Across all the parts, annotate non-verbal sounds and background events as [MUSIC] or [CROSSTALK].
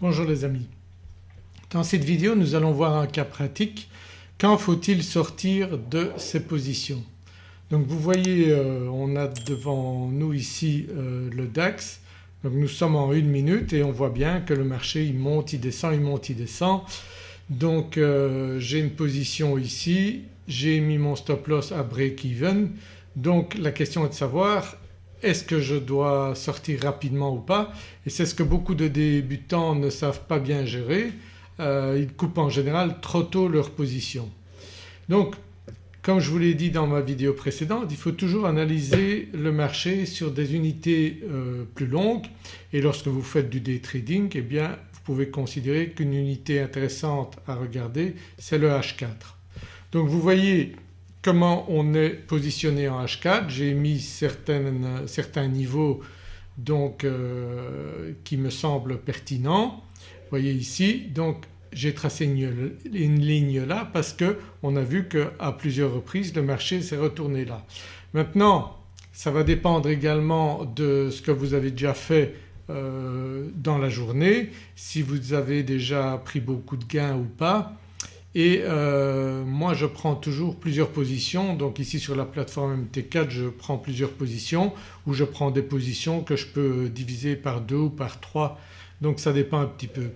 Bonjour les amis. Dans cette vidéo nous allons voir un cas pratique. Quand faut-il sortir de ces positions? Donc vous voyez euh, on a devant nous ici euh, le DAX donc nous sommes en une minute et on voit bien que le marché il monte, il descend, il monte, il descend. Donc euh, j'ai une position ici, j'ai mis mon stop loss à break-even donc la question est de savoir est-ce que je dois sortir rapidement ou pas et c'est ce que beaucoup de débutants ne savent pas bien gérer. Euh, ils coupent en général trop tôt leur position. Donc comme je vous l'ai dit dans ma vidéo précédente il faut toujours analyser le marché sur des unités euh, plus longues et lorsque vous faites du day trading eh bien vous pouvez considérer qu'une unité intéressante à regarder c'est le H4. Donc vous voyez comment on est positionné en H4. J'ai mis certains niveaux euh, qui me semblent pertinents. Vous voyez ici donc j'ai tracé une, ligne là parce qu'on a vu qu'à plusieurs reprises le marché s'est retourné là. Maintenant ça va dépendre également de ce que vous avez déjà fait euh, dans la journée, si vous avez déjà pris beaucoup de gains ou pas et euh, moi je prends toujours plusieurs positions. Donc ici sur la plateforme MT4 je prends plusieurs positions ou je prends des positions que je peux diviser par deux ou par trois. Donc ça dépend un petit peu.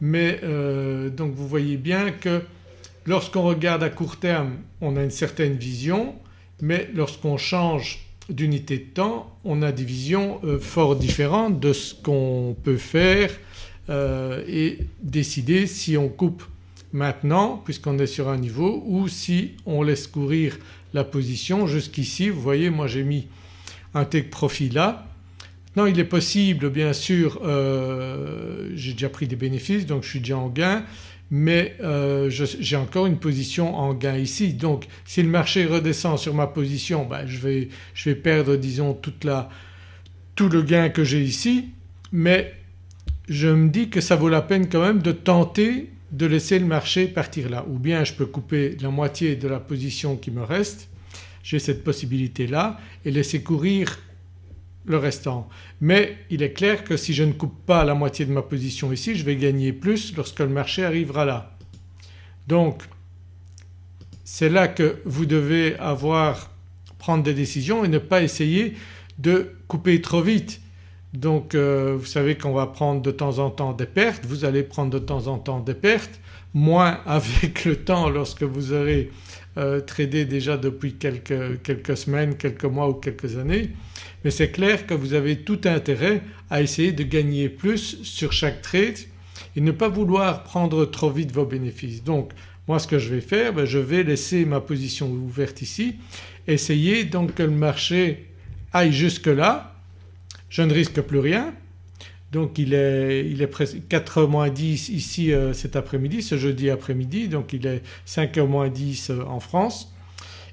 Mais euh, donc vous voyez bien que lorsqu'on regarde à court terme on a une certaine vision. Mais lorsqu'on change d'unité de temps on a des visions euh, fort différentes de ce qu'on peut faire et décider si on coupe maintenant puisqu'on est sur un niveau ou si on laisse courir la position jusqu'ici. Vous voyez moi j'ai mis un take profit là. Maintenant il est possible bien sûr, euh, j'ai déjà pris des bénéfices donc je suis déjà en gain mais euh, j'ai encore une position en gain ici donc si le marché redescend sur ma position ben, je, vais, je, vais, perdre disons toute la, tout le gain que j'ai ici mais je me dis que ça vaut la peine quand même de tenter de laisser le marché partir là ou bien je peux couper la moitié de la position qui me reste, j'ai cette possibilité là et laisser courir le restant. Mais il est clair que si je ne coupe pas la moitié de ma position ici je vais gagner plus lorsque le marché arrivera là. Donc c'est là que vous devez avoir prendre des décisions et ne pas essayer de couper trop vite donc euh, vous savez qu'on va prendre de temps en temps des pertes, vous allez prendre de temps en temps des pertes, moins [LAUGHS] avec le temps lorsque vous aurez euh, tradé déjà depuis quelques, semaines, quelques mois ou quelques années. Mais c'est clair que vous avez tout intérêt à essayer de gagner plus sur chaque trade et ne pas vouloir prendre trop vite vos bénéfices. Donc moi ce que je vais faire ben, je vais laisser ma position ouverte ici, essayer donc que le marché aille jusque là je ne risque plus rien. Donc il est, il est presque 4h moins 10 ici euh, cet après-midi, ce jeudi après-midi. Donc il est 5h moins 10 euh, en France.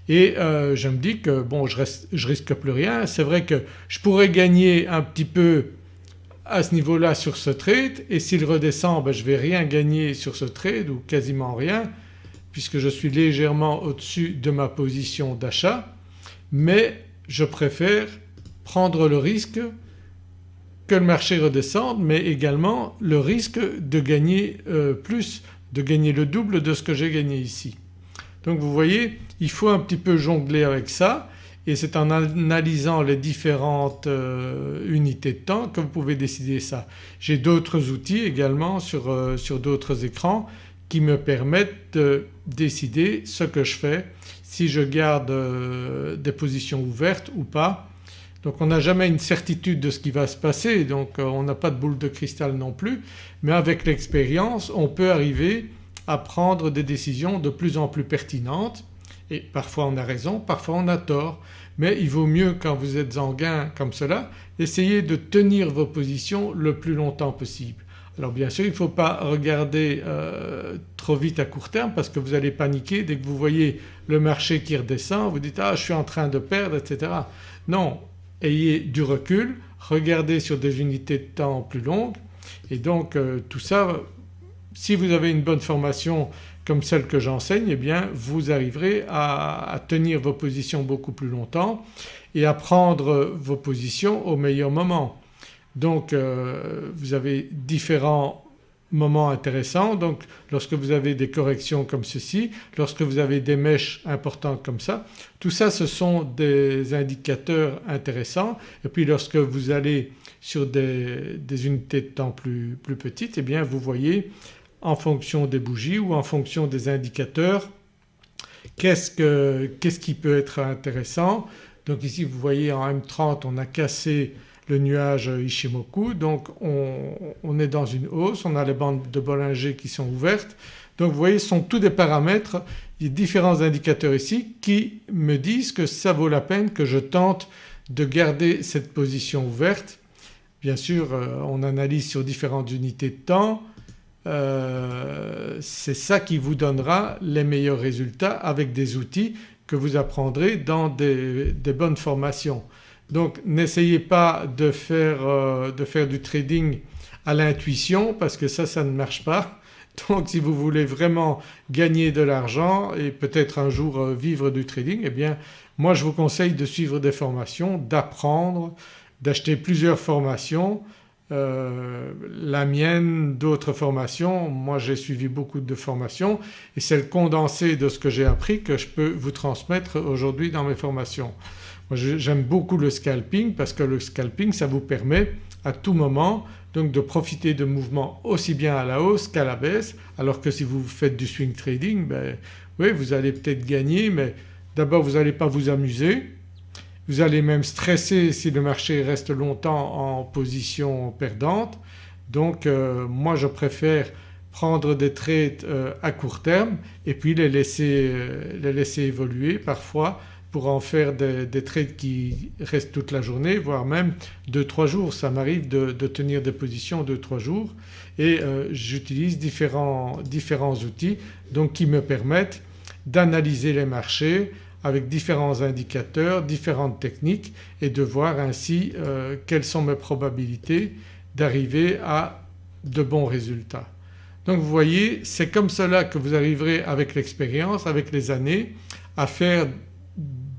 Et euh, je me dis que bon je, reste, je risque plus rien. C'est vrai que je pourrais gagner un petit peu à ce niveau-là sur ce trade. Et s'il redescend ben, je ne vais rien gagner sur ce trade ou quasiment rien puisque je suis légèrement au-dessus de ma position d'achat. Mais je préfère prendre le risque que le marché redescende mais également le risque de gagner euh, plus, de gagner le double de ce que j'ai gagné ici. Donc vous voyez il faut un petit peu jongler avec ça et c'est en analysant les différentes euh, unités de temps que vous pouvez décider ça. J'ai d'autres outils également sur, euh, sur d'autres écrans qui me permettent de décider ce que je fais, si je garde des positions ouvertes ou pas donc on n'a jamais une certitude de ce qui va se passer donc euh, on n'a pas de boule de cristal non plus mais avec l'expérience on peut arriver à prendre des décisions de plus en plus pertinentes et parfois on a raison, parfois on a tort mais il vaut mieux quand vous êtes en gain comme cela essayer de tenir vos positions le plus longtemps possible. Alors bien sûr il ne faut pas regarder euh, trop vite à court terme parce que vous allez paniquer dès que vous voyez le marché qui redescend vous dites ah je suis en train de perdre etc. Non ayez du recul, regardez sur des unités de temps plus longues et donc euh, tout ça si vous avez une bonne formation comme celle que j'enseigne eh bien vous arriverez à, tenir vos positions beaucoup plus longtemps et à prendre vos positions au meilleur moment. Donc euh, vous avez différents moments intéressants donc lorsque vous avez des corrections comme ceci, lorsque vous avez des mèches importantes comme ça, tout ça ce sont des indicateurs intéressants et puis lorsque vous allez sur des, unités de temps plus, plus petites et eh bien vous voyez en fonction des bougies ou en fonction des indicateurs qu'est-ce qui peut être intéressant. Donc ici vous voyez en M30 on a cassé le nuage Ishimoku donc on, est dans une hausse, on a les bandes de Bollinger qui sont ouvertes. Donc vous voyez ce sont tous des paramètres, il y a différents indicateurs ici qui me disent que ça vaut la peine que je tente de garder cette position ouverte. Bien sûr euh, on analyse sur différentes unités de temps, euh, c'est ça qui vous donnera les meilleurs résultats avec des outils que vous apprendrez dans des, bonnes formations. Donc n'essayez pas de faire, euh, de faire, du trading à l'intuition parce que ça, ça ne marche pas. [LAUGHS] Donc si vous voulez vraiment gagner de l'argent et peut-être un jour euh, vivre du trading eh bien moi je vous conseille de suivre des formations, d'apprendre, d'acheter plusieurs formations euh, la mienne, d'autres formations, moi j'ai suivi beaucoup de formations et c'est le condensé de ce que j'ai appris que je peux vous transmettre aujourd'hui dans mes formations. J'aime beaucoup le scalping parce que le scalping ça vous permet à tout moment donc de profiter de mouvements aussi bien à la hausse qu'à la baisse alors que si vous faites du swing trading ben oui vous allez peut-être gagner mais d'abord vous n'allez pas vous amuser vous allez même stresser si le marché reste longtemps en position perdante. Donc euh, moi je préfère prendre des trades euh, à court terme et puis les laisser, euh, les laisser évoluer parfois pour en faire des, trades qui restent toute la journée voire même 2-3 jours. Ça m'arrive de, tenir des positions 2-3 jours et j'utilise différents, différents outils donc qui me permettent d'analyser les marchés, avec différents indicateurs, différentes techniques et de voir ainsi euh, quelles sont mes probabilités d'arriver à de bons résultats. Donc vous voyez c'est comme cela que vous arriverez avec l'expérience, avec les années à faire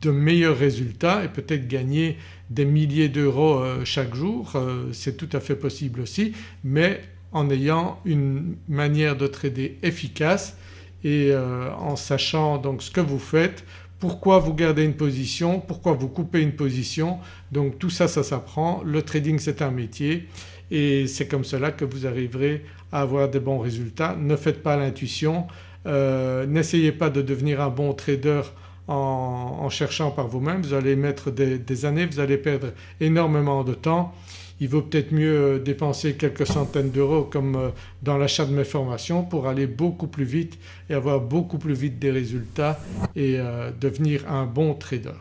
de meilleurs résultats et peut-être gagner des milliers d'euros euh, chaque jour, euh, c'est tout à fait possible aussi mais en ayant une manière de trader efficace et en sachant donc ce que vous faites pourquoi vous gardez une position, pourquoi vous coupez une position. Donc tout ça, ça s'apprend. Le trading c'est un métier et c'est comme cela que vous arriverez à avoir des bons résultats. Ne faites pas l'intuition, euh, n'essayez pas de devenir un bon trader en, cherchant par vous-même, vous allez mettre des années, vous allez perdre énormément de temps il vaut peut-être mieux euh, dépenser quelques centaines d'euros comme euh, dans l'achat de mes formations pour aller beaucoup plus vite et avoir beaucoup plus vite des résultats et euh, devenir un bon trader.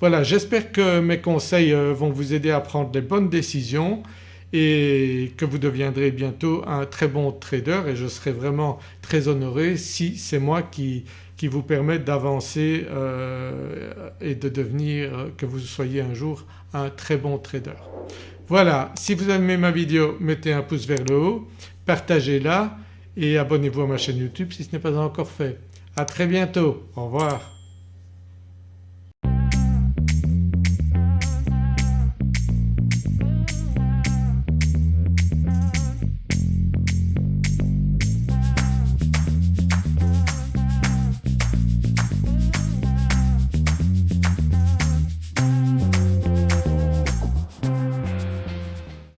Voilà j'espère que mes conseils vont vous aider à prendre les bonnes décisions et que vous deviendrez bientôt un très bon trader et je serai vraiment très honoré si c'est moi qui, qui vous permette d'avancer et de devenir, que vous soyez un jour un très bon trader. Voilà si vous aimé ma vidéo mettez un pouce vers le haut, partagez-la et abonnez-vous à ma chaîne YouTube si ce n'est pas encore fait. À très bientôt, au revoir.